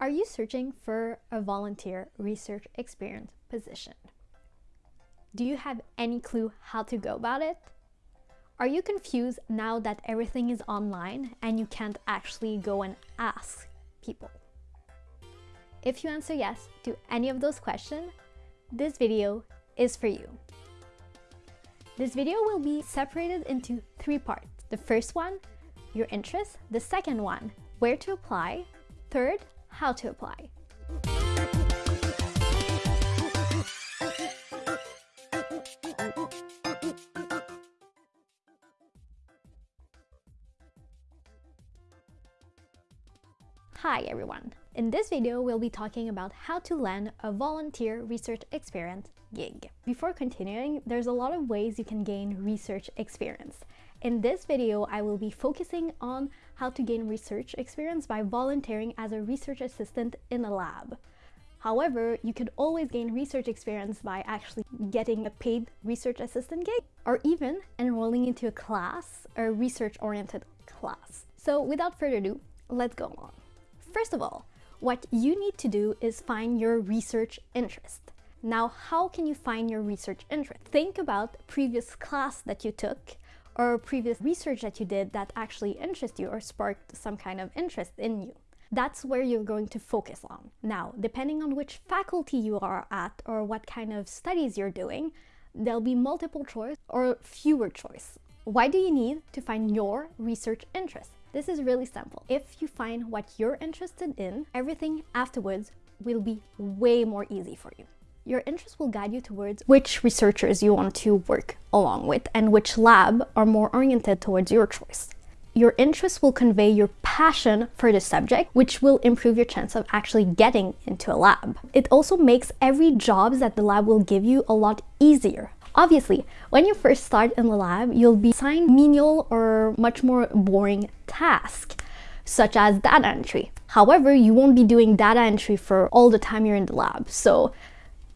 Are you searching for a volunteer research experience position? Do you have any clue how to go about it? Are you confused now that everything is online and you can't actually go and ask people? If you answer yes to any of those questions, this video is for you. This video will be separated into three parts. The first one, your interest. The second one, where to apply. Third, how to apply. Hi everyone! In this video, we'll be talking about how to land a volunteer research experience gig. Before continuing, there's a lot of ways you can gain research experience. In this video, I will be focusing on how to gain research experience by volunteering as a research assistant in a lab. However, you could always gain research experience by actually getting a paid research assistant gig or even enrolling into a class, a research-oriented class. So without further ado, let's go on. First of all, what you need to do is find your research interest. Now, how can you find your research interest? Think about previous class that you took or previous research that you did that actually interests you or sparked some kind of interest in you. That's where you're going to focus on. Now, depending on which faculty you are at or what kind of studies you're doing, there'll be multiple choice or fewer choice. Why do you need to find your research interest? This is really simple. If you find what you're interested in, everything afterwards will be way more easy for you. Your interest will guide you towards which researchers you want to work along with and which lab are more oriented towards your choice. Your interest will convey your passion for the subject, which will improve your chance of actually getting into a lab. It also makes every job that the lab will give you a lot easier. Obviously, when you first start in the lab, you'll be assigned menial or much more boring tasks such as data entry. However, you won't be doing data entry for all the time you're in the lab. So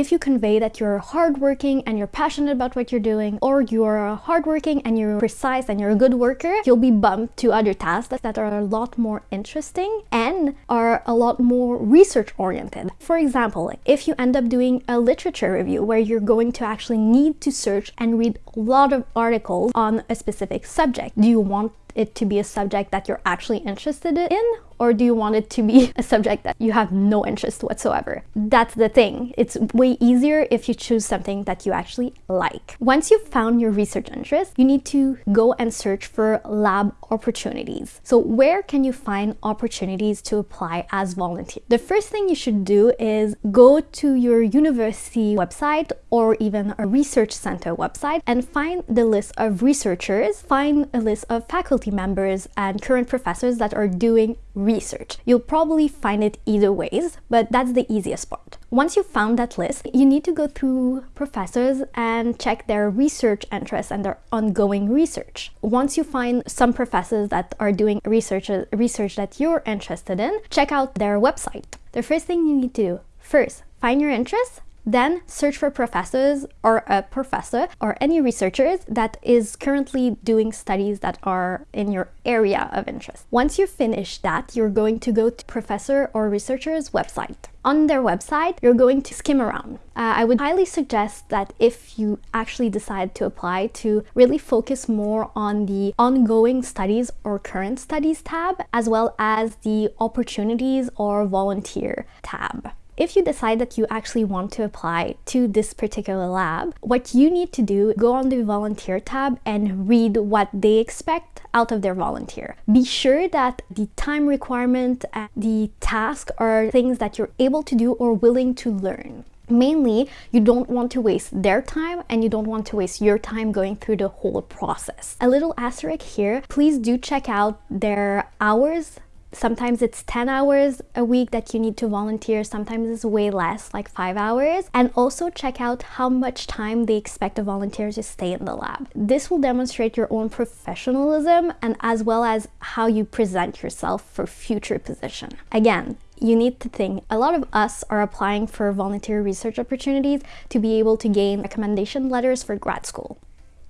if you convey that you're hardworking and you're passionate about what you're doing, or you're hardworking and you're precise and you're a good worker, you'll be bumped to other tasks that are a lot more interesting and are a lot more research oriented. For example, if you end up doing a literature review where you're going to actually need to search and read a lot of articles on a specific subject, do you want it to be a subject that you're actually interested in or do you want it to be a subject that you have no interest whatsoever? That's the thing. It's way easier if you choose something that you actually like. Once you've found your research interest, you need to go and search for lab opportunities. So where can you find opportunities to apply as volunteer? The first thing you should do is go to your university website or even a research center website and find the list of researchers, find a list of faculty members and current professors that are doing research. You'll probably find it either ways, but that's the easiest part. Once you've found that list, you need to go through professors and check their research interests and their ongoing research. Once you find some professors that are doing research, research that you're interested in, check out their website. The first thing you need to do, first, find your interests then search for professors or a professor or any researchers that is currently doing studies that are in your area of interest. Once you finish that, you're going to go to professor or researcher's website. On their website, you're going to skim around. Uh, I would highly suggest that if you actually decide to apply to really focus more on the ongoing studies or current studies tab, as well as the opportunities or volunteer tab. If you decide that you actually want to apply to this particular lab, what you need to do, go on the volunteer tab and read what they expect out of their volunteer. Be sure that the time requirement and the task are things that you're able to do or willing to learn. Mainly, you don't want to waste their time and you don't want to waste your time going through the whole process. A little asterisk here, please do check out their hours Sometimes it's 10 hours a week that you need to volunteer, sometimes it's way less, like 5 hours. And also check out how much time they expect a volunteer to stay in the lab. This will demonstrate your own professionalism and as well as how you present yourself for future position. Again, you need to think a lot of us are applying for volunteer research opportunities to be able to gain recommendation letters for grad school.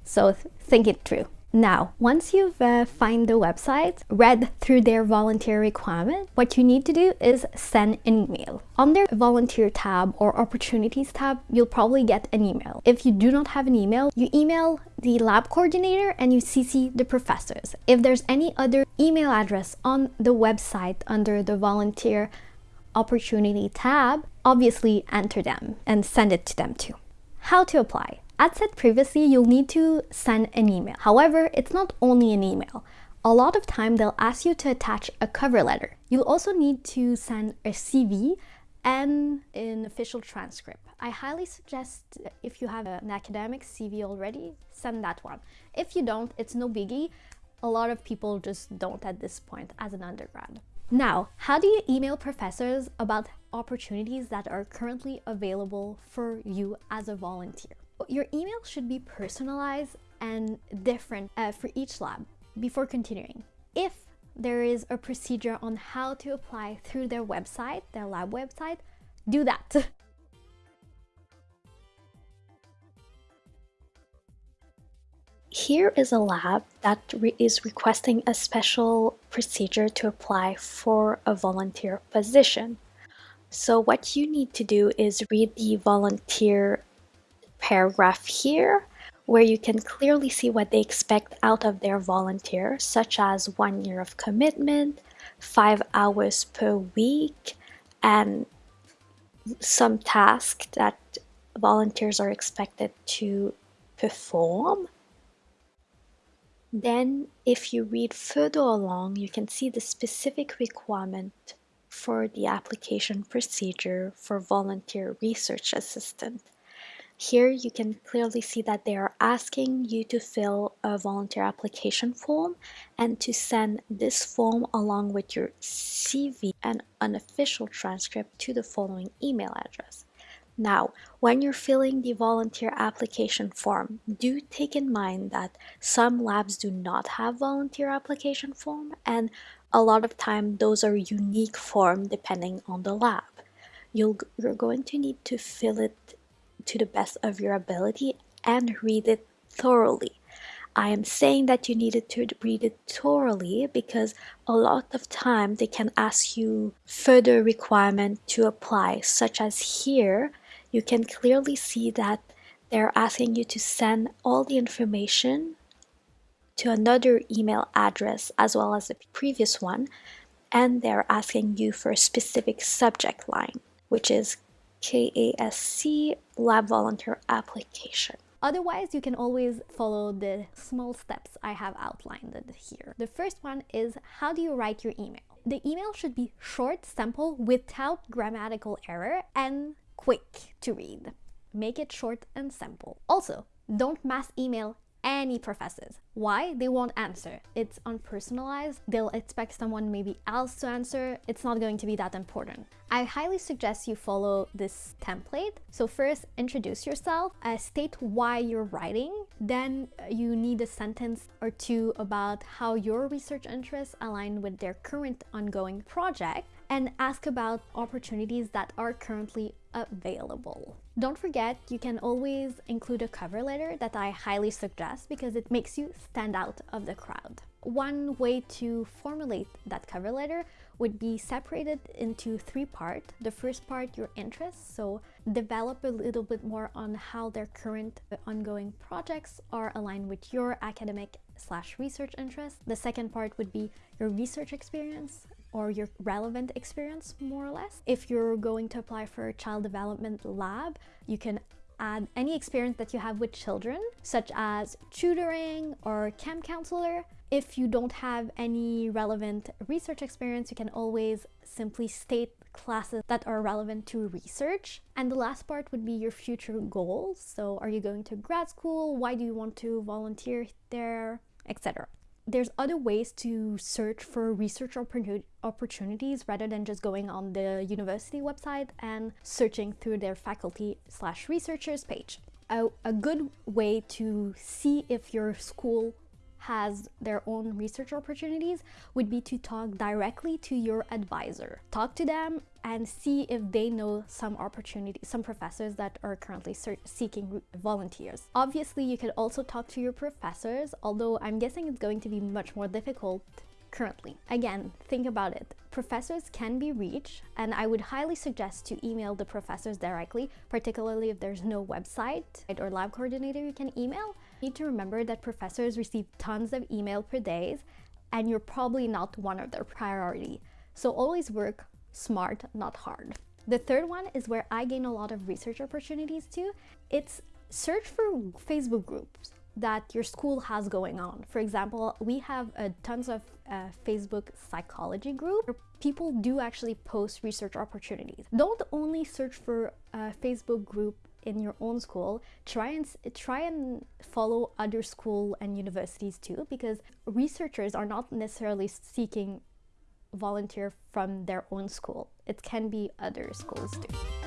So think it through. Now, once you've uh, find the website, read through their volunteer requirement, what you need to do is send an email. On the volunteer tab or opportunities tab, you'll probably get an email. If you do not have an email, you email the lab coordinator and you CC the professors. If there's any other email address on the website under the volunteer opportunity tab, obviously enter them and send it to them too. How to apply? As said previously, you'll need to send an email. However, it's not only an email. A lot of time they'll ask you to attach a cover letter. You'll also need to send a CV and an official transcript. I highly suggest if you have an academic CV already, send that one. If you don't, it's no biggie. A lot of people just don't at this point as an undergrad. Now, how do you email professors about opportunities that are currently available for you as a volunteer? Your email should be personalized and different uh, for each lab before continuing. If there is a procedure on how to apply through their website, their lab website, do that. Here is a lab that re is requesting a special procedure to apply for a volunteer position. So what you need to do is read the volunteer paragraph here where you can clearly see what they expect out of their volunteer, such as one year of commitment, five hours per week, and some tasks that volunteers are expected to perform. Then, if you read further along, you can see the specific requirement for the application procedure for volunteer research assistant. Here you can clearly see that they are asking you to fill a volunteer application form and to send this form along with your CV and unofficial transcript to the following email address. Now, when you're filling the volunteer application form, do take in mind that some labs do not have volunteer application form and a lot of time those are unique form depending on the lab. You'll, you're going to need to fill it to the best of your ability and read it thoroughly. I am saying that you needed to read it thoroughly because a lot of time they can ask you further requirement to apply such as here you can clearly see that they're asking you to send all the information to another email address as well as the previous one and they're asking you for a specific subject line which is KASC Lab Volunteer Application. Otherwise, you can always follow the small steps I have outlined here. The first one is how do you write your email? The email should be short, simple, without grammatical error, and quick to read. Make it short and simple. Also, don't mass email any professors. Why? They won't answer. It's unpersonalized. They'll expect someone maybe else to answer. It's not going to be that important. I highly suggest you follow this template. So first, introduce yourself, uh, state why you're writing. Then you need a sentence or two about how your research interests align with their current ongoing project and ask about opportunities that are currently available. Don't forget, you can always include a cover letter that I highly suggest because it makes you stand out of the crowd. One way to formulate that cover letter would be separated into three parts. The first part, your interests, so develop a little bit more on how their current ongoing projects are aligned with your academic slash research interests. The second part would be your research experience or your relevant experience more or less. If you're going to apply for a child development lab, you can add any experience that you have with children, such as tutoring or camp counselor. If you don't have any relevant research experience, you can always simply state classes that are relevant to research. And the last part would be your future goals. So are you going to grad school? Why do you want to volunteer there? Etc there's other ways to search for research opportunities rather than just going on the university website and searching through their faculty slash researchers page. A, a good way to see if your school has their own research opportunities would be to talk directly to your advisor. Talk to them and see if they know some opportunities, some professors that are currently seeking volunteers. Obviously, you could also talk to your professors, although I'm guessing it's going to be much more difficult currently. Again, think about it. Professors can be reached, and I would highly suggest to email the professors directly, particularly if there's no website or lab coordinator you can email. Need to remember that professors receive tons of email per day, and you're probably not one of their priority. So always work smart, not hard. The third one is where I gain a lot of research opportunities too. It's search for Facebook groups that your school has going on. For example, we have uh, tons of uh, Facebook psychology group. Where people do actually post research opportunities. Don't only search for a Facebook group in your own school. Try and try and follow other school and universities too, because researchers are not necessarily seeking volunteer from their own school. It can be other schools too.